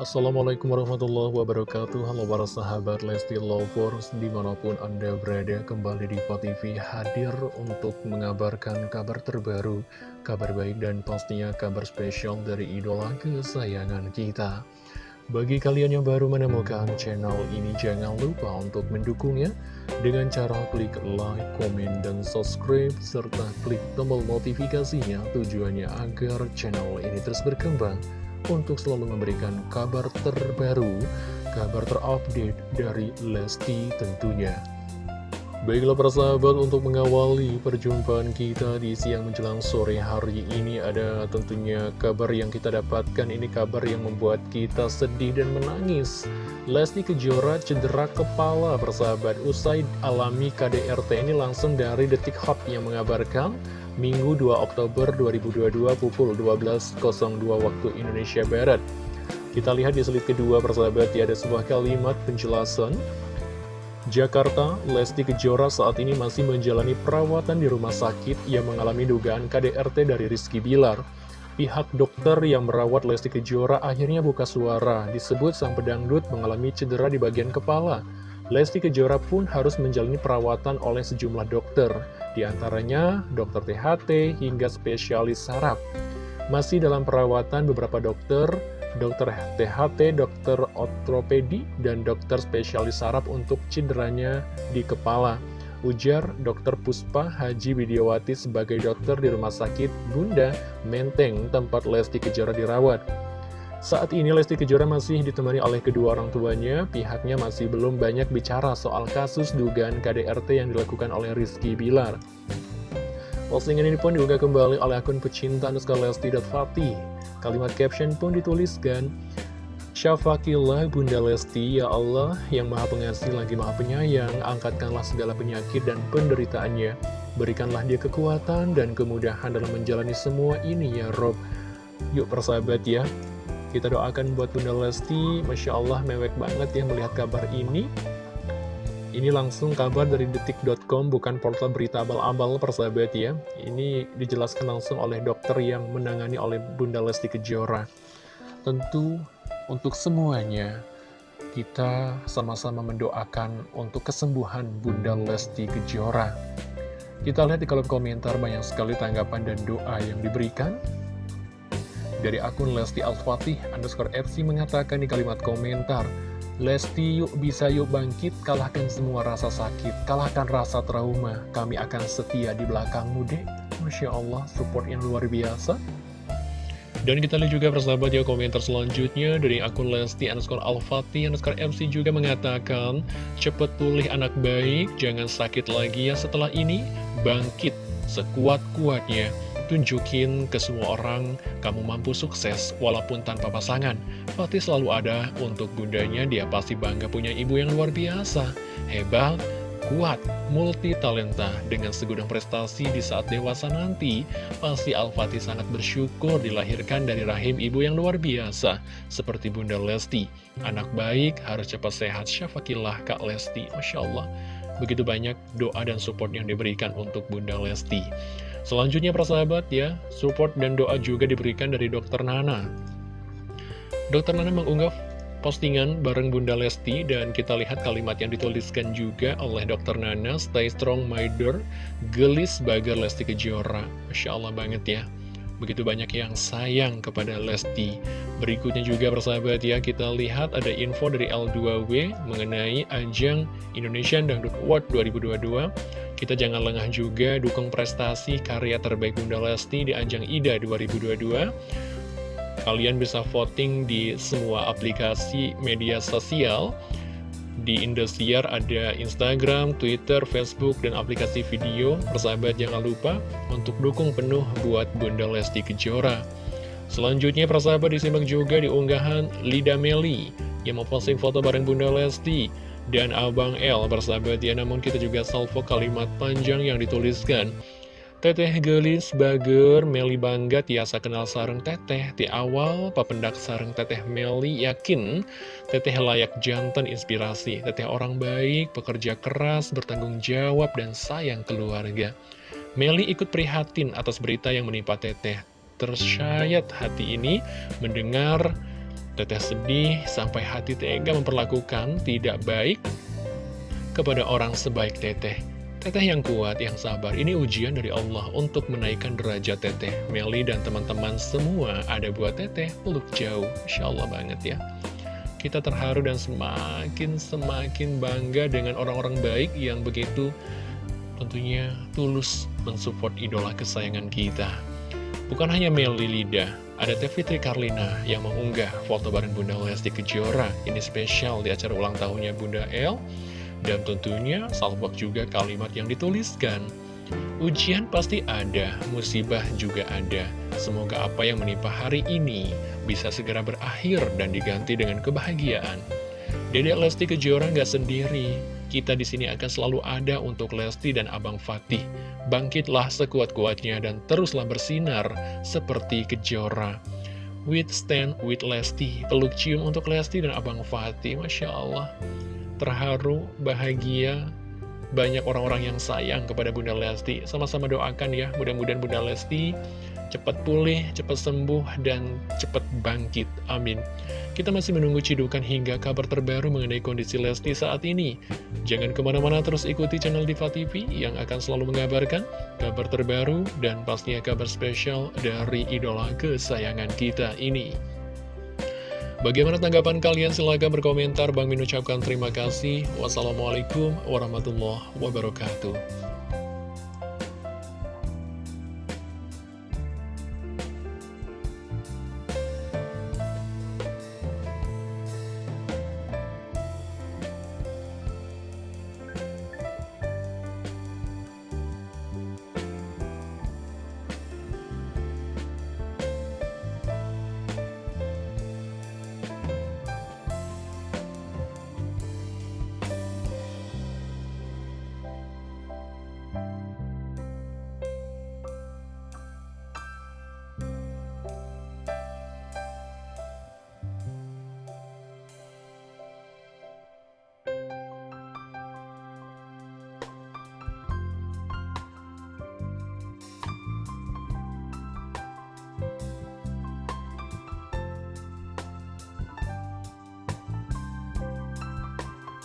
Assalamualaikum warahmatullahi wabarakatuh. Halo para sahabat Lesti Lovers Di mana pun anda berada kembali di TV hadir untuk mengabarkan kabar terbaru Kabar baik dan pastinya kabar spesial dari idola kesayangan kita. Bagi kalian yang baru menemukan channel ini Jangan lupa untuk mendukungnya Dengan cara klik like, komen, dan subscribe Serta klik tombol notifikasinya Tujuannya agar channel ini terus berkembang untuk selalu memberikan kabar terbaru, kabar terupdate dari Lesti tentunya. Baiklah para sahabat untuk mengawali perjumpaan kita di siang menjelang sore hari ini ada tentunya kabar yang kita dapatkan. Ini kabar yang membuat kita sedih dan menangis. Lesti Kejora cedera kepala persahabat usai alami KDRT ini langsung dari Detik Hot yang mengabarkan Minggu 2 Oktober 2022 pukul 12.02 waktu Indonesia Barat. Kita lihat di slide kedua persahabat ya ada sebuah kalimat penjelasan. Jakarta, Lesti Kejora saat ini masih menjalani perawatan di rumah sakit yang mengalami dugaan KDRT dari Rizky Bilar. Pihak dokter yang merawat Lesti Kejora akhirnya buka suara, disebut sang pedangdut mengalami cedera di bagian kepala. Lesti Kejora pun harus menjalani perawatan oleh sejumlah dokter di antaranya dokter THT hingga spesialis saraf. Masih dalam perawatan beberapa dokter, dokter THT, dokter ortopedi, dan dokter spesialis saraf untuk cederanya di kepala. Ujar Dr. Puspa Haji Widiawati sebagai dokter di Rumah Sakit Bunda Menteng tempat Lesti Kejora dirawat. Saat ini Lesti Kejora masih ditemani oleh kedua orang tuanya, pihaknya masih belum banyak bicara soal kasus dugaan KDRT yang dilakukan oleh Rizky Bilar. Postingan ini pun juga kembali oleh akun pecinta Anuska Lesti.Fatih. Kalimat caption pun dituliskan, Syafakillah Bunda Lesti, ya Allah yang maha pengasih lagi maha penyayang, angkatkanlah segala penyakit dan penderitaannya. Berikanlah dia kekuatan dan kemudahan dalam menjalani semua ini ya Rob. Yuk persahabat ya, kita doakan buat Bunda Lesti, Masya Allah mewek banget ya melihat kabar ini. Ini langsung kabar dari detik.com, bukan portal berita abal-abal persahabat ya. Ini dijelaskan langsung oleh dokter yang menangani oleh Bunda Lesti Kejora. Tentu untuk semuanya, kita sama-sama mendoakan untuk kesembuhan Bunda Lesti Kejora. Kita lihat di kolom komentar banyak sekali tanggapan dan doa yang diberikan. Dari akun Lesti Al-Fatih underscore FC mengatakan di kalimat komentar, Lesti yuk bisa yuk bangkit, kalahkan semua rasa sakit, kalahkan rasa trauma, kami akan setia di belakangmu deh. Masya Allah, support yang luar biasa. Dan kita lihat juga persahabat ya komentar selanjutnya dari akun Lesti underscore Al-Fatih underscore MC juga mengatakan Cepet pulih anak baik, jangan sakit lagi ya setelah ini, bangkit sekuat-kuatnya tunjukin ke semua orang kamu mampu sukses walaupun tanpa pasangan. Fatih selalu ada untuk bundanya, dia pasti bangga punya ibu yang luar biasa. Hebat, kuat, multi talenta dengan segudang prestasi di saat dewasa nanti. Pasti Al-Fatih sangat bersyukur dilahirkan dari rahim ibu yang luar biasa, seperti Bunda Lesti. Anak baik, harus cepat sehat, syafakillah Kak Lesti, Masya Allah. Begitu banyak doa dan support yang diberikan untuk Bunda Lesti. Selanjutnya persahabat ya, support dan doa juga diberikan dari Dokter Nana. Dokter Nana mengunggah postingan bareng Bunda Lesti dan kita lihat kalimat yang dituliskan juga oleh Dokter Nana, Stay strong my door, gelis bagar Lesti Kejora. Masya Allah banget ya. Begitu banyak yang sayang kepada Lesti. Berikutnya juga persahabat ya, kita lihat ada info dari L2W mengenai ajang Indonesian Dangdut Award 2022. Kita jangan lengah juga dukung prestasi karya terbaik Bunda Lesti di ajang IDA 2022. Kalian bisa voting di semua aplikasi media sosial. Di Indosiar ada Instagram, Twitter, Facebook, dan aplikasi video. Persahabat jangan lupa untuk dukung penuh buat Bunda Lesti Kejora. Selanjutnya persahabat disimak juga di unggahan Lida Meli yang memposting foto bareng Bunda Lesti dan Abang L bersahabat ya namun kita juga salvo kalimat panjang yang dituliskan Teteh gelis bager Meli bangga tiasa kenal sarang teteh Di awal papendak sarang teteh Meli yakin Teteh layak jantan inspirasi Teteh orang baik, pekerja keras, bertanggung jawab dan sayang keluarga Meli ikut prihatin atas berita yang menimpa teteh Tersyayat hati ini mendengar Teteh sedih sampai hati tega memperlakukan tidak baik kepada orang sebaik teteh. Teteh yang kuat, yang sabar, ini ujian dari Allah untuk menaikkan derajat teteh. Meli dan teman-teman semua ada buat teteh, peluk jauh. Insya Allah banget ya. Kita terharu dan semakin-semakin bangga dengan orang-orang baik yang begitu tentunya tulus mensupport idola kesayangan kita. Bukan hanya Meli Lida, ada Teh Fitri Karlina yang mengunggah foto bareng Bunda Lesti Kejora. Ini spesial di acara ulang tahunnya Bunda El. Dan tentunya salvok juga kalimat yang dituliskan. Ujian pasti ada, musibah juga ada. Semoga apa yang menimpa hari ini bisa segera berakhir dan diganti dengan kebahagiaan. Dedek Lesti Kejora nggak sendiri, kita di sini akan selalu ada untuk Lesti dan Abang Fatih. Bangkitlah sekuat-kuatnya dan teruslah bersinar seperti Kejora. With stand with Lesti, peluk cium untuk Lesti dan Abang Fatih, Masya Allah. Terharu, bahagia, banyak orang-orang yang sayang kepada Bunda Lesti. Sama-sama doakan ya, mudah-mudahan Bunda Lesti cepat pulih, cepat sembuh, dan cepat bangkit. Amin. Kita masih menunggu cidukan hingga kabar terbaru mengenai kondisi Lesti saat ini. Jangan ke mana-mana terus ikuti channel Diva TV yang akan selalu mengabarkan kabar terbaru dan pastinya kabar spesial dari idola kesayangan kita ini. Bagaimana tanggapan kalian? Silahkan berkomentar. Bang Min ucapkan terima kasih. Wassalamualaikum warahmatullahi wabarakatuh.